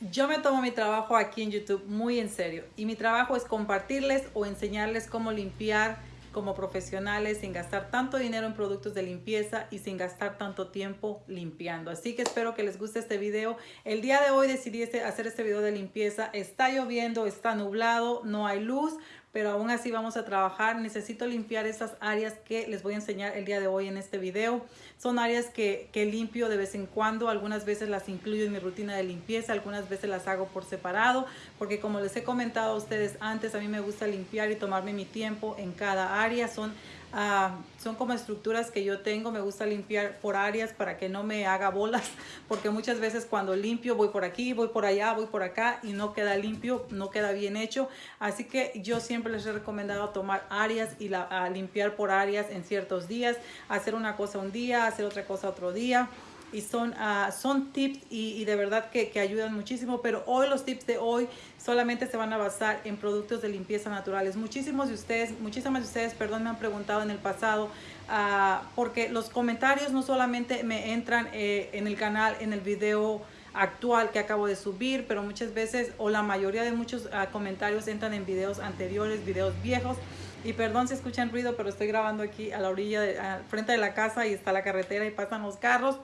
Yo me tomo mi trabajo aquí en YouTube muy en serio y mi trabajo es compartirles o enseñarles cómo limpiar como profesionales sin gastar tanto dinero en productos de limpieza y sin gastar tanto tiempo limpiando. Así que espero que les guste este video. El día de hoy decidí este, hacer este video de limpieza. Está lloviendo, está nublado, no hay luz, pero aún así vamos a trabajar. Necesito limpiar esas áreas que les voy a enseñar el día de hoy en este video. Son áreas que, que, limpio de vez en cuando, algunas veces las incluyo en mi rutina de limpieza, algunas veces las hago por separado, porque como les he comentado a ustedes antes, a mí me gusta limpiar y tomarme mi tiempo en cada área. Son Uh, son como estructuras que yo tengo, me gusta limpiar por áreas para que no me haga bolas, porque muchas veces cuando limpio voy por aquí, voy por allá, voy por acá y no queda limpio, no queda bien hecho. Así que yo siempre les he recomendado tomar áreas y la, limpiar por áreas en ciertos días, hacer una cosa un día, hacer otra cosa otro día y son, uh, son tips y, y, de verdad que, que, ayudan muchísimo, pero hoy los tips de hoy solamente se van a basar en productos de limpieza naturales. Muchísimos de ustedes, muchísimas de ustedes, perdón, me han preguntado en el pasado, uh, porque los comentarios no solamente me entran eh, en el canal, en el video actual que acabo de subir, pero muchas veces o la mayoría de muchos uh, comentarios entran en videos anteriores, videos viejos, y perdón si escuchan ruido, pero estoy grabando aquí a la orilla, de, al frente de la casa y está la carretera y pasan los carros.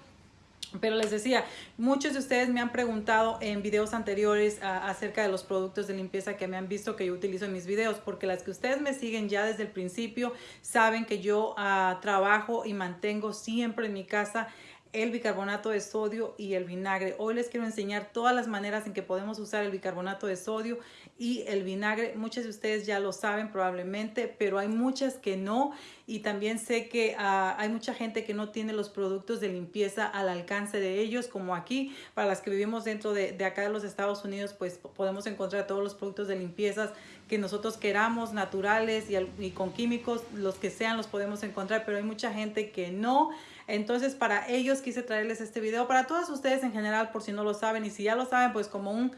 Pero les decía, muchos de ustedes me han preguntado en videos anteriores acerca de los productos de limpieza que me han visto que yo utilizo en mis videos, porque las que ustedes me siguen ya desde el principio saben que yo uh, trabajo y mantengo siempre en mi casa el bicarbonato de sodio y el vinagre. Hoy les quiero enseñar todas las maneras en que podemos usar el bicarbonato de sodio y el vinagre. Muchas de ustedes ya lo saben probablemente, pero hay muchas que no. Y también sé que uh, hay mucha gente que no tiene los productos de limpieza al alcance de ellos, como aquí. Para las que vivimos dentro de, de acá de los Estados Unidos, pues podemos encontrar todos los productos de limpieza que nosotros queramos, naturales y, con químicos, los que sean los podemos encontrar, pero hay mucha gente que no. Entonces para ellos quise traerles este video, para todos ustedes en general, por si no lo saben, y si ya lo saben, pues como un,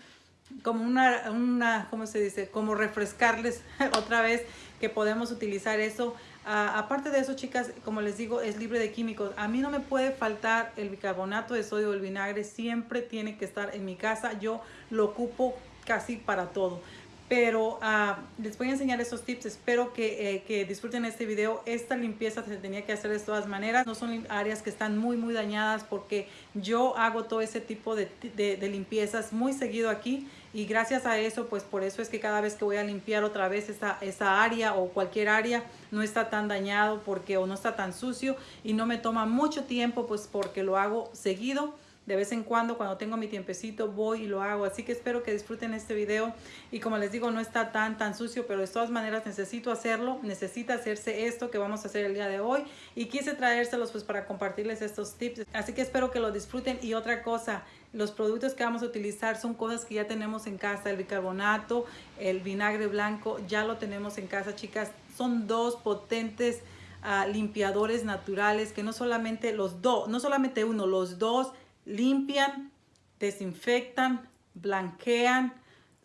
como una, una ¿cómo se dice? Como refrescarles otra vez que podemos utilizar eso. Uh, aparte de eso, chicas, como les digo, es libre de químicos. A mí no me puede faltar el bicarbonato de sodio o el vinagre. Siempre tiene que estar en mi casa. Yo lo ocupo casi para todo pero uh, les voy a enseñar esos tips. Espero que, eh, que, disfruten este video. Esta limpieza se tenía que hacer de todas maneras. No son áreas que están muy, muy dañadas porque yo hago todo ese tipo de, de, de, limpiezas muy seguido aquí. Y gracias a eso, pues por eso es que cada vez que voy a limpiar otra vez esa, esa área o cualquier área, no está tan dañado porque o no está tan sucio y no me toma mucho tiempo, pues porque lo hago seguido de vez en cuando cuando tengo mi tiempecito voy y lo hago. Así que espero que disfruten este video. Y como les digo no está tan tan sucio pero de todas maneras necesito hacerlo. Necesita hacerse esto que vamos a hacer el día de hoy. Y quise traérselos pues para compartirles estos tips. Así que espero que lo disfruten. Y otra cosa los productos que vamos a utilizar son cosas que ya tenemos en casa. El bicarbonato el vinagre blanco ya lo tenemos en casa chicas. Son dos potentes uh, limpiadores naturales que no solamente los dos no solamente uno los dos limpian, desinfectan, blanquean,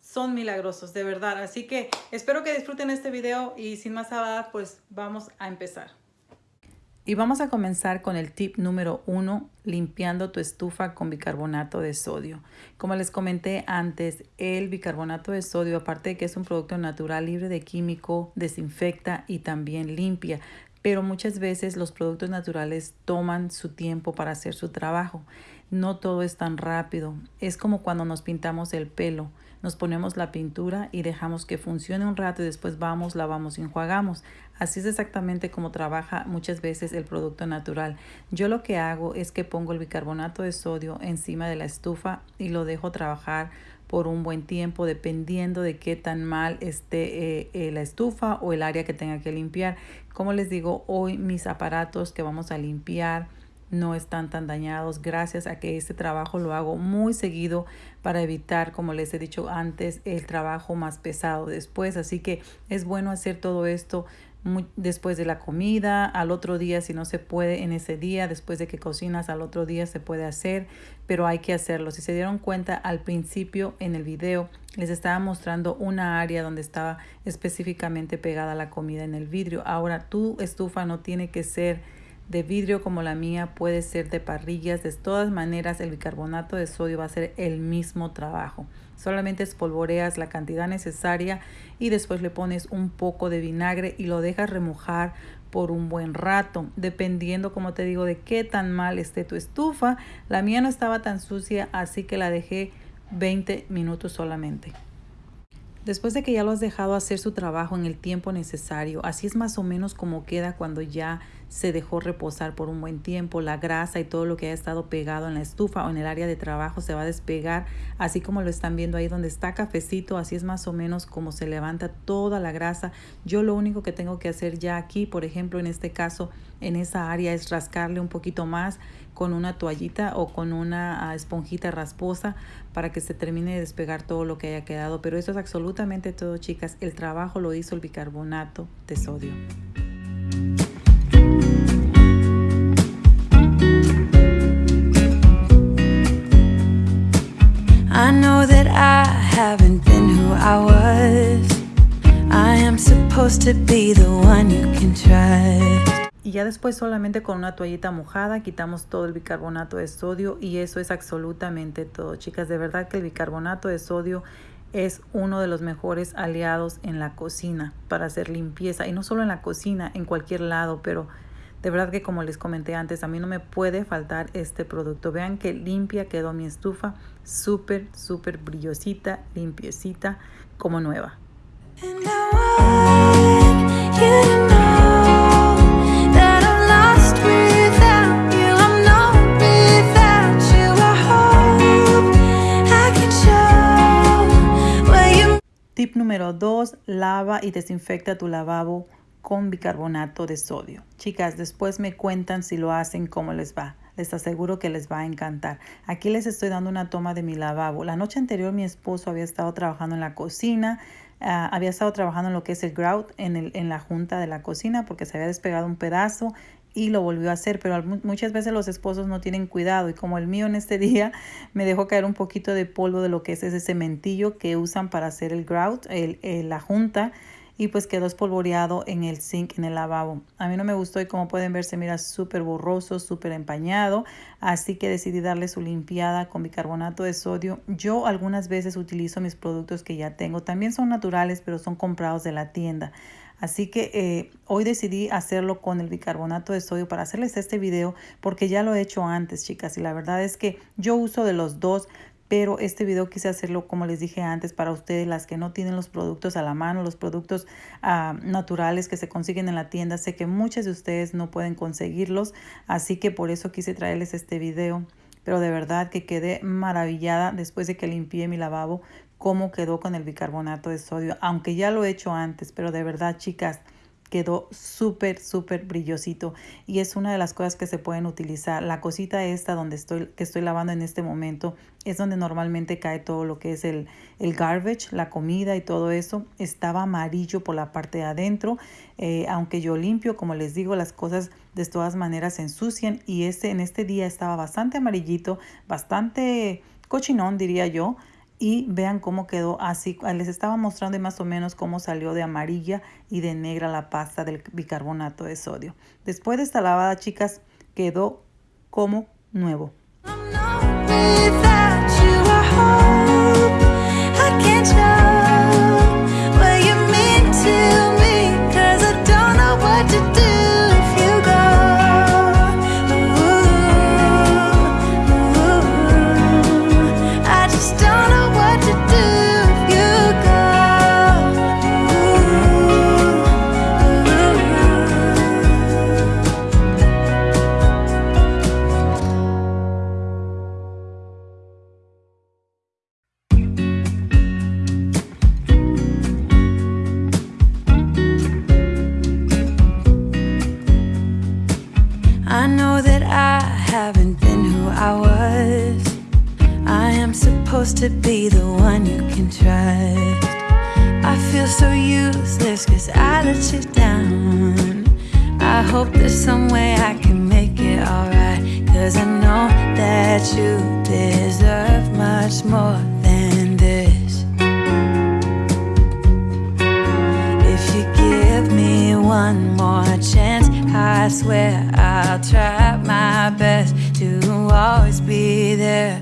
son milagrosos, de verdad. Así que espero que disfruten este video y sin más hablar, pues vamos a empezar. Y vamos a comenzar con el tip número uno, limpiando tu estufa con bicarbonato de sodio. Como les comenté antes, el bicarbonato de sodio, aparte de que es un producto natural libre de químico, desinfecta y también limpia pero muchas veces los productos naturales toman su tiempo para hacer su trabajo. No todo es tan rápido. Es como cuando nos pintamos el pelo. Nos ponemos la pintura y dejamos que funcione un rato y después vamos, lavamos y enjuagamos. Así es exactamente como trabaja muchas veces el producto natural. Yo lo que hago es que pongo el bicarbonato de sodio encima de la estufa y lo dejo trabajar por un buen tiempo dependiendo de qué tan mal esté eh, eh, la estufa o el área que tenga que limpiar. Como les digo, hoy mis aparatos que vamos a limpiar no están tan dañados gracias a que este trabajo lo hago muy seguido para evitar, como les he dicho antes, el trabajo más pesado después. Así que es bueno hacer todo esto después de la comida, al otro día si no se puede en ese día, después de que cocinas al otro día se puede hacer, pero hay que hacerlo. Si se dieron cuenta al principio en el video les estaba mostrando una área donde estaba específicamente pegada la comida en el vidrio. Ahora tu estufa no tiene que ser de vidrio como la mía, puede ser de parrillas. De todas maneras, el bicarbonato de sodio va a hacer el mismo trabajo. Solamente espolvoreas la cantidad necesaria y después le pones un poco de vinagre y lo dejas remojar por un buen rato, dependiendo, como te digo, de qué tan mal esté tu estufa. La mía no estaba tan sucia, así que la dejé 20 minutos solamente. Después de que ya lo has dejado hacer su trabajo en el tiempo necesario, así es más o menos como queda cuando ya se dejó reposar por un buen tiempo, la grasa y todo lo que haya estado pegado en la estufa o en el área de trabajo se va a despegar, así como lo están viendo ahí donde está cafecito, así es más o menos como se levanta toda la grasa. Yo lo único que tengo que hacer ya aquí, por ejemplo, en este caso, en esa área es rascarle un poquito más con una toallita o con una ah, esponjita rasposa para que se termine de despegar todo lo que haya quedado. Pero eso es absolutamente todo, chicas. El trabajo lo hizo el bicarbonato de sodio. I know that I haven't been who I was. I am supposed to be the one you can trust. Y ya después solamente con una toallita mojada quitamos todo el bicarbonato de sodio y eso es absolutamente todo. Chicas, de verdad que el bicarbonato de sodio es uno de los mejores aliados en la cocina para hacer limpieza y no solo en la cocina, en cualquier lado, pero de verdad que como les comenté antes, a mí no me puede faltar este producto. Vean que limpia quedó mi estufa, súper, súper brillosita, limpiecita, como nueva. Tip número 2, lava y desinfecta tu lavabo con bicarbonato de sodio. Chicas, después me cuentan si lo hacen, cómo les va. Les aseguro que les va a encantar. Aquí les estoy dando una toma de mi lavabo. La noche anterior mi esposo había estado trabajando en la cocina, ah, había estado trabajando en lo que es el grout en, el, en la junta de la cocina porque se había despegado un pedazo y lo volvió a hacer, pero muchas veces los esposos no tienen cuidado y como el mío en este día me dejó caer un poquito de polvo de lo que es ese cementillo que usan para hacer el grout, el, la junta y pues quedó espolvoreado en el zinc, en el lavabo. A mí no me gustó y como pueden ver se mira súper borroso, súper empañado, así que decidí darle su limpiada con bicarbonato de sodio. Yo algunas veces utilizo mis productos que ya tengo, también son naturales pero son comprados de la tienda. Así que eh, hoy decidí hacerlo con el bicarbonato de sodio para hacerles este video porque ya lo he hecho antes, chicas. Y la verdad es que yo uso de los dos, pero este video quise hacerlo como les dije antes para ustedes, las que no tienen los productos a la mano, los productos ah, naturales que se consiguen en la tienda. Sé que muchas de ustedes no pueden conseguirlos, así que por eso quise traerles este video pero de verdad que quedé maravillada después de que limpié mi lavabo cómo quedó con el bicarbonato de sodio, aunque ya lo he hecho antes, pero de verdad, chicas, quedó súper, súper brillosito y es una de las cosas que se pueden utilizar. La cosita esta donde estoy, que estoy lavando en este momento es donde normalmente cae todo lo que es el, el garbage, la comida y todo eso. Estaba amarillo por la parte de adentro, eh, aunque yo limpio, como les digo, las cosas de todas maneras se ensucian y este, en este día estaba bastante amarillito, bastante cochinón diría yo, y vean cómo quedó así. Les estaba mostrando más o menos cómo salió de amarilla y de negra la pasta del bicarbonato de sodio. Después de esta lavada, chicas, quedó como nuevo. To be the one you can trust. I feel so useless cause I let you down. I hope there's some way I can make it alright. Cause I know that you deserve much more than this. If you give me one more chance, I swear I'll try my best to always be there.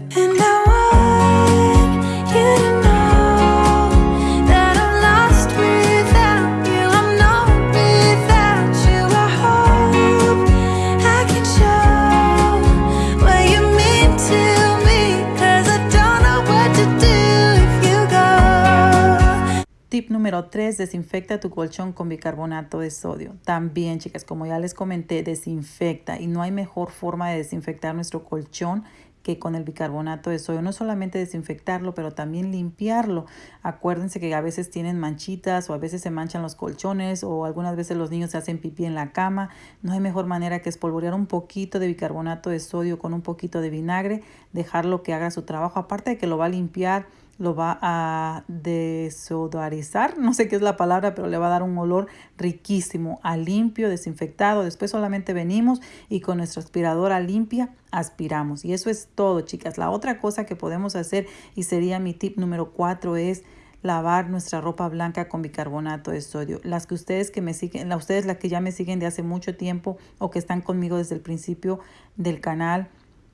Tip número 3, desinfecta tu colchón con bicarbonato de sodio. También, chicas, como ya les comenté, desinfecta y no hay mejor forma de desinfectar nuestro colchón que con el bicarbonato de sodio. No solamente desinfectarlo, pero también limpiarlo. Acuérdense que a veces tienen manchitas o a veces se manchan los colchones o algunas veces los niños se hacen pipí en la cama. No hay mejor manera que espolvorear un poquito de bicarbonato de sodio con un poquito de vinagre, dejarlo que haga su trabajo. Aparte de que lo va a limpiar lo va a desodorizar, no sé qué es la palabra, pero le va a dar un olor riquísimo, a limpio, desinfectado. Después solamente venimos y con nuestra aspiradora limpia aspiramos. Y eso es todo, chicas. La otra cosa que podemos hacer y sería mi tip número cuatro es lavar nuestra ropa blanca con bicarbonato de sodio. Las que ustedes que me siguen, ustedes las que ya me siguen de hace mucho tiempo o que están conmigo desde el principio del canal,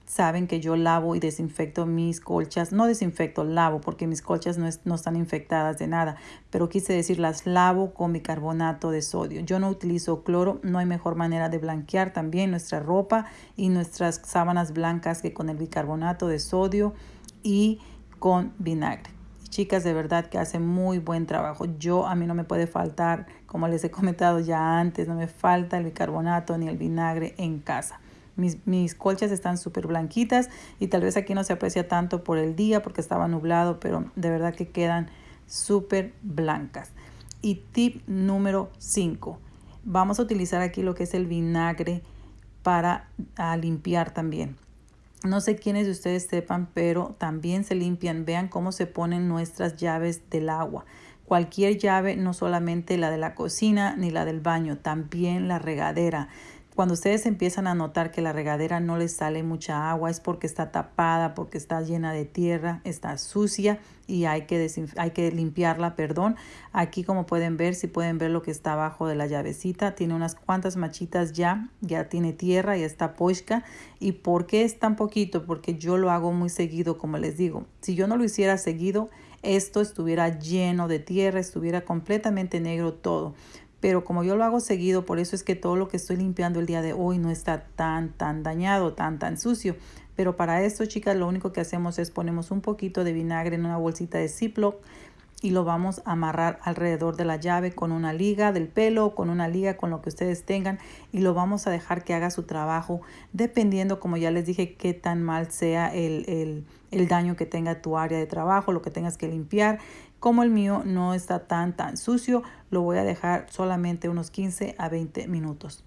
saben que yo lavo y desinfecto mis colchas. No desinfecto, lavo porque mis colchas no, no, están infectadas de nada. Pero quise decir, las lavo con bicarbonato de sodio. Yo no utilizo cloro. No hay mejor manera de blanquear también nuestra ropa y nuestras sábanas blancas que con el bicarbonato de sodio y con vinagre. Chicas, de verdad que hacen muy buen trabajo. Yo, a mí no me puede faltar, como les he comentado ya antes, no me falta el bicarbonato ni el vinagre en casa. Mis, colchas están súper blanquitas y tal vez aquí no se aprecia tanto por el día porque estaba nublado, pero de verdad que quedan súper blancas. Y tip número 5. Vamos a utilizar aquí lo que es el vinagre para limpiar también. No sé quiénes de ustedes sepan, pero también se limpian. Vean cómo se ponen nuestras llaves del agua. Cualquier llave, no solamente la de la cocina ni la del baño, también la regadera. Cuando ustedes empiezan a notar que la regadera no les sale mucha agua es porque está tapada, porque está llena de tierra, está sucia y hay que, hay que limpiarla, perdón. Aquí como pueden ver, si pueden ver lo que está abajo de la llavecita, tiene unas cuantas machitas ya, ya tiene tierra y está pochka. ¿Y por qué es tan poquito? Porque yo lo hago muy seguido, como les digo. Si yo no lo hiciera seguido, esto estuviera lleno de tierra, estuviera completamente negro todo pero como yo lo hago seguido, por eso es que todo lo que estoy limpiando el día de hoy no está tan, tan dañado, tan, tan sucio. Pero para esto, chicas, lo único que hacemos es ponemos un poquito de vinagre en una bolsita de Ziploc y lo vamos a amarrar alrededor de la llave con una liga del pelo, con una liga con lo que ustedes tengan y lo vamos a dejar que haga su trabajo dependiendo, como ya les dije, qué tan mal sea el, el, el daño que tenga tu área de trabajo, lo que tengas que limpiar como el mío no está tan tan sucio, lo voy a dejar solamente unos 15 a 20 minutos.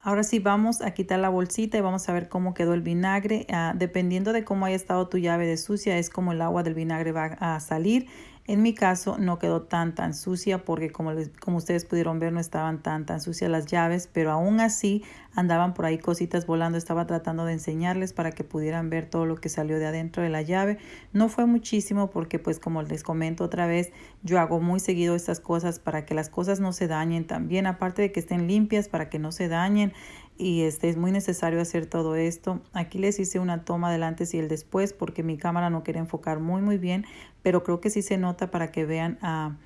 Ahora sí vamos a quitar la bolsita y vamos a ver cómo quedó el vinagre. Ah, dependiendo de cómo haya estado tu llave de sucia es como el agua del vinagre va a salir. En mi caso no quedó tan tan sucia porque como, les, como ustedes pudieron ver no estaban tan tan sucias las llaves, pero aún así andaban por ahí cositas volando. Estaba tratando de enseñarles para que pudieran ver todo lo que salió de adentro de la llave. No fue muchísimo porque pues como les comento otra vez, yo hago muy seguido estas cosas para que las cosas no se dañen también, aparte de que estén limpias para que no se dañen y este es muy necesario hacer todo esto. Aquí les hice una toma del antes y el después porque mi cámara no quería enfocar muy muy bien, pero creo que sí se nota para que vean ah,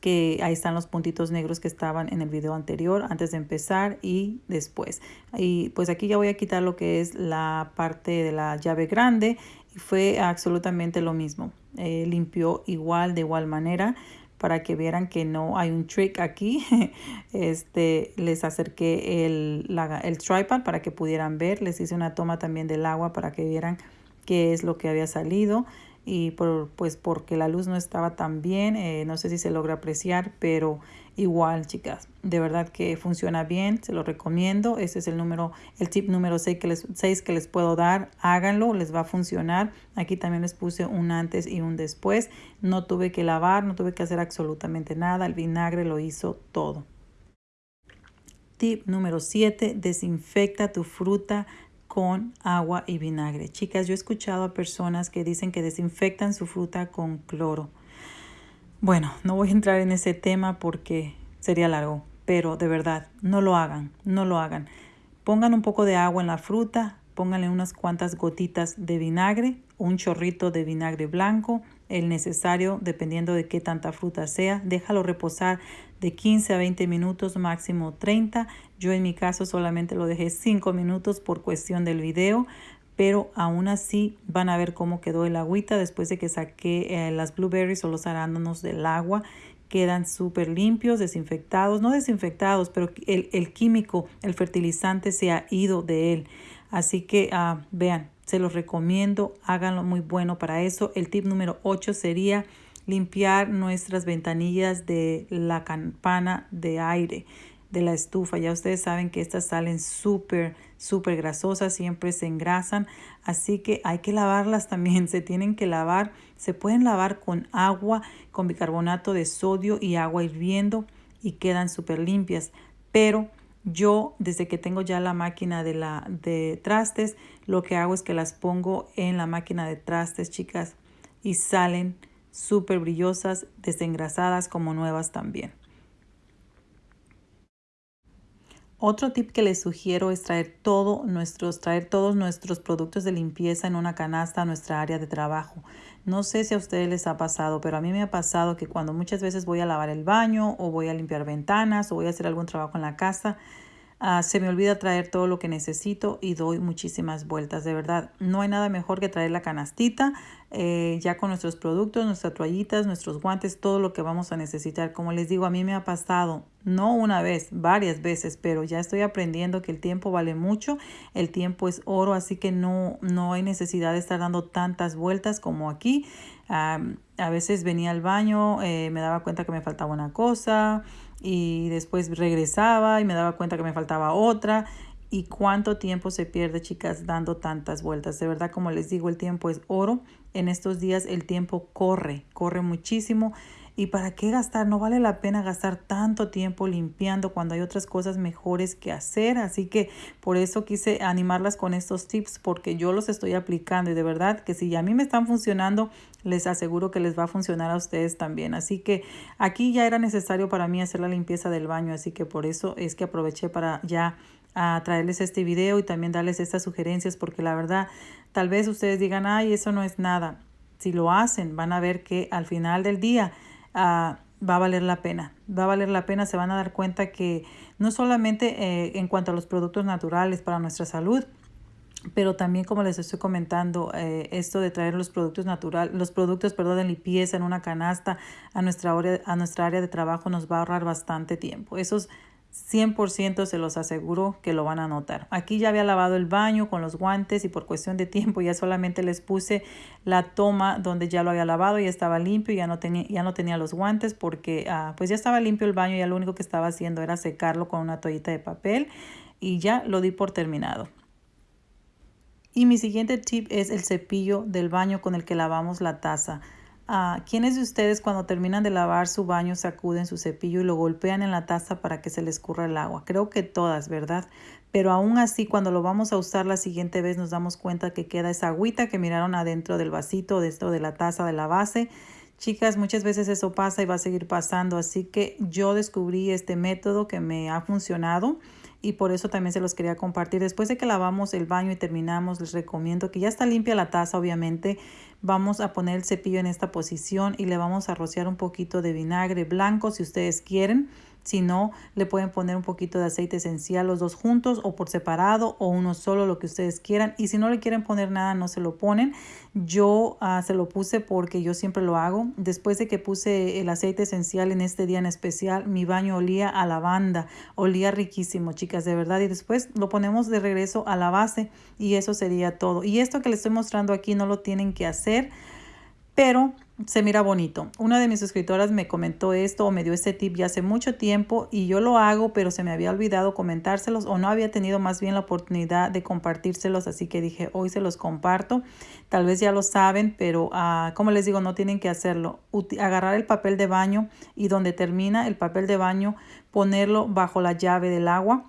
que ahí están los puntitos negros que estaban en el video anterior antes de empezar y después. Y pues aquí ya voy a quitar lo que es la parte de la llave grande y fue absolutamente lo mismo. Eh, limpió igual de igual manera para que vieran que no hay un trick aquí. Este, les acerqué el, el tripod para que pudieran ver. Les hice una toma también del agua para que vieran qué es lo que había salido y por, pues porque la luz no estaba tan bien, eh, no sé si se logra apreciar, pero igual chicas, de verdad que funciona bien, se lo recomiendo, ese es el número, el tip número 6 que les, 6 que les puedo dar, háganlo, les va a funcionar, aquí también les puse un antes y un después, no tuve que lavar, no tuve que hacer absolutamente nada, el vinagre lo hizo todo. Tip número 7, desinfecta tu fruta con agua y vinagre. Chicas, yo he escuchado a personas que dicen que desinfectan su fruta con cloro. Bueno, no voy a entrar en ese tema porque sería largo, pero de verdad, no lo hagan, no lo hagan. Pongan un poco de agua en la fruta, pónganle unas cuantas gotitas de vinagre, un chorrito de vinagre blanco, el necesario dependiendo de qué tanta fruta sea. Déjalo reposar de 15 a 20 minutos, máximo 30. Yo en mi caso solamente lo dejé 5 minutos por cuestión del video, pero aún así van a ver cómo quedó el agüita después de que saqué eh, las blueberries o los arándanos del agua. Quedan súper limpios, desinfectados, no desinfectados, pero el, el, químico, el fertilizante se ha ido de él. Así que uh, vean, se los recomiendo, háganlo muy bueno para eso. El tip número 8 sería limpiar nuestras ventanillas de la campana de aire de la estufa. Ya ustedes saben que estas salen súper, súper grasosas, siempre se engrasan, así que hay que lavarlas también, se tienen que lavar, se pueden lavar con agua, con bicarbonato de sodio y agua hirviendo y quedan súper limpias, pero yo, desde que tengo ya la máquina de, la, de trastes, lo que hago es que las pongo en la máquina de trastes, chicas, y salen súper brillosas, desengrasadas como nuevas también. Otro tip que les sugiero es traer, todo nuestros, traer todos nuestros productos de limpieza en una canasta a nuestra área de trabajo. No sé si a ustedes les ha pasado, pero a mí me ha pasado que cuando muchas veces voy a lavar el baño o voy a limpiar ventanas o voy a hacer algún trabajo en la casa, uh, se me olvida traer todo lo que necesito y doy muchísimas vueltas. De verdad, no hay nada mejor que traer la canastita eh, ya con nuestros productos, nuestras toallitas, nuestros guantes, todo lo que vamos a necesitar. Como les digo, a mí me ha pasado, no una vez, varias veces, pero ya estoy aprendiendo que el tiempo vale mucho, el tiempo es oro, así que no, no hay necesidad de estar dando tantas vueltas como aquí. a veces venía al baño, eh, me daba cuenta que me faltaba una cosa y después regresaba y me daba cuenta que me faltaba otra y cuánto tiempo se pierde, chicas, dando tantas vueltas. De verdad, como les digo, el tiempo es oro. En estos días el tiempo corre, corre muchísimo. ¿Y para qué gastar? No vale la pena gastar tanto tiempo limpiando cuando hay otras cosas mejores que hacer. Así que por eso quise animarlas con estos tips porque yo los estoy aplicando y de verdad que si a mí me están funcionando, les aseguro que les va a funcionar a ustedes también. Así que aquí ya era necesario para mí hacer la limpieza del baño. Así que por eso es que aproveché para ya a traerles este video y también darles estas sugerencias porque la verdad tal vez ustedes digan ay eso no es nada si lo hacen van a ver que al final del día uh, va a valer la pena. Va a valer la pena se van a dar cuenta que no solamente eh, en cuanto a los productos naturales para nuestra salud pero también como les estoy comentando eh, esto de traer los productos naturales los productos perdón de limpieza en una canasta a nuestra área a nuestra área de trabajo nos va a ahorrar bastante tiempo. Esos 100% se los aseguro que lo van a notar. Aquí ya había lavado el baño con los guantes y por cuestión de tiempo ya solamente les puse la toma donde ya lo había lavado y estaba limpio, ya no tenía, ya no tenía los guantes porque ah, pues ya estaba limpio el baño y ya lo único que estaba haciendo era secarlo con una toallita de papel y ya lo di por terminado. Y mi siguiente tip es el cepillo del baño con el que lavamos la taza. ¿Quiénes de ustedes cuando terminan de lavar su baño sacuden su cepillo y lo golpean en la taza para que se les escurra el agua? Creo que todas, ¿verdad? Pero aún así, cuando lo vamos a usar la siguiente vez, nos damos cuenta que queda esa agüita que miraron adentro del vasito, dentro de la taza de la base. Chicas, muchas veces eso pasa y va a seguir pasando, así que yo descubrí este método que me ha funcionado y por eso también se los quería compartir. Después de que lavamos el baño y terminamos, les recomiendo que ya está limpia la taza, obviamente. Vamos a poner el cepillo en esta posición y le vamos a rociar un poquito de vinagre blanco si ustedes quieren. Si no, le pueden poner un poquito de aceite esencial los dos juntos o por separado o uno solo, lo que ustedes quieran. Y si no le quieren poner nada, no se lo ponen. Yo uh, se lo puse porque yo siempre lo hago. Después de que puse el aceite esencial en este día en especial, mi baño olía a lavanda. Olía riquísimo, chicas, de verdad. Y después lo ponemos de regreso a la base y eso sería todo. Y esto que les estoy mostrando aquí no lo tienen que hacer, pero se mira bonito. Una de mis suscriptoras me comentó esto o me dio este tip ya hace mucho tiempo y yo lo hago, pero se me había olvidado comentárselos o no había tenido más bien la oportunidad de compartírselos, así que dije, hoy se los comparto. Tal vez ya lo saben, pero uh, como les digo, no tienen que hacerlo. agarrar el papel de baño y donde termina el papel de baño, ponerlo bajo la llave del agua.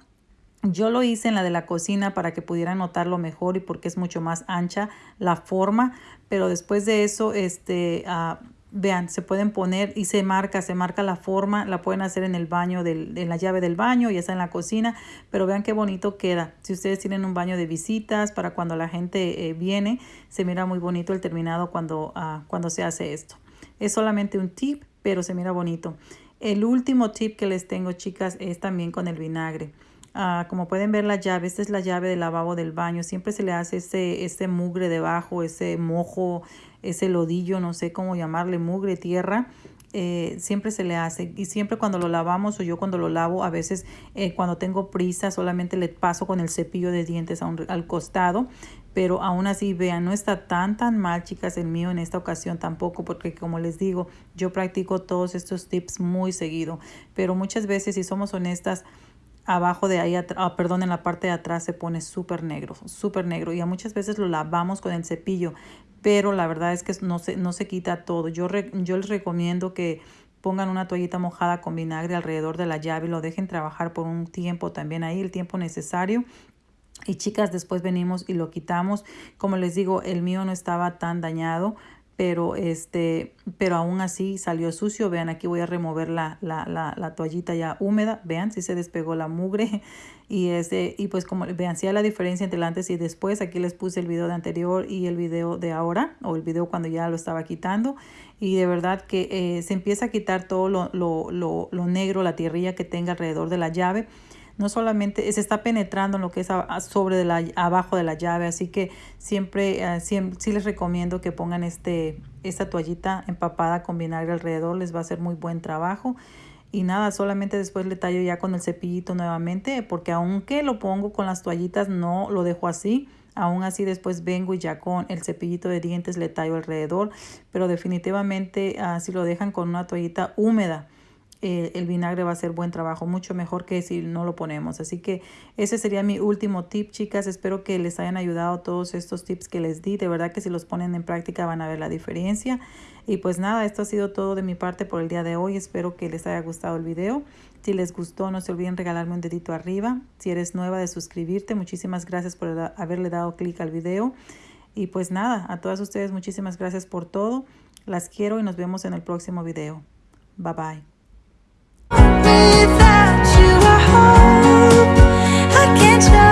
Yo lo hice en la de la cocina para que pudieran notarlo mejor y porque es mucho más ancha la forma, pero después de eso, este, uh, vean, se pueden poner y se marca, se marca la forma, la pueden hacer en el baño, del, en la llave del baño, ya está en la cocina, pero vean qué bonito queda. Si ustedes tienen un baño de visitas para cuando la gente eh, viene, se mira muy bonito el terminado cuando, uh, cuando se hace esto. Es solamente un tip, pero se mira bonito. El último tip que les tengo, chicas, es también con el vinagre. Uh, como pueden ver la llave, esta es la llave del lavabo del baño. Siempre se le hace ese, ese mugre debajo, ese mojo, ese lodillo, no sé cómo llamarle, mugre, tierra. Eh, siempre se le hace y siempre cuando lo lavamos o yo cuando lo lavo a veces eh, cuando tengo prisa solamente le paso con el cepillo de dientes al costado pero aún así vean no está tan tan mal chicas el mío en esta ocasión tampoco porque como les digo yo practico todos estos tips muy seguido pero muchas veces si somos honestas abajo de ahí, ah, perdón, en la parte de atrás se pone súper negro, súper negro. Y a muchas veces lo lavamos con el cepillo, pero la verdad es que no se, no se quita todo. Yo, yo les recomiendo que pongan una toallita mojada con vinagre alrededor de la llave y lo dejen trabajar por un tiempo también ahí, el tiempo necesario. Y chicas, después venimos y lo quitamos. Como les digo, el mío no estaba tan dañado, pero este pero aún así salió sucio. Vean aquí voy a remover la, la, la, la toallita ya húmeda. Vean si se despegó la mugre. Y este y pues como vean si hay la diferencia entre antes y después. Aquí les puse el video de anterior y el video de ahora o el video cuando ya lo estaba quitando. Y de verdad que eh, se empieza a quitar todo lo, lo, lo, lo negro la tierrilla que tenga alrededor de la llave no solamente se está penetrando en lo que es sobre de la, abajo de la llave, así que siempre, uh, siempre sí les recomiendo que pongan este, esta toallita empapada con vinagre alrededor, les va a hacer muy buen trabajo. Y nada, solamente después le tallo ya con el cepillito nuevamente, porque aunque lo pongo con las toallitas, no lo dejo así. Aún así después vengo y ya con el cepillito de dientes le tallo alrededor, pero definitivamente uh, si lo dejan con una toallita húmeda, eh, el vinagre va a hacer buen trabajo, mucho mejor que si no lo ponemos. Así que ese sería mi último tip, chicas. Espero que les hayan ayudado todos estos tips que les di. De verdad que si los ponen en práctica van a ver la diferencia. Y pues nada, esto ha sido todo de mi parte por el día de hoy. Espero que les haya gustado el video. Si les gustó, no se olviden regalarme un dedito arriba. Si eres nueva de suscribirte, muchísimas gracias por haberle dado clic al video. Y pues nada, a todas ustedes muchísimas gracias por todo. Las quiero y nos vemos en el próximo video. Bye bye. Without you,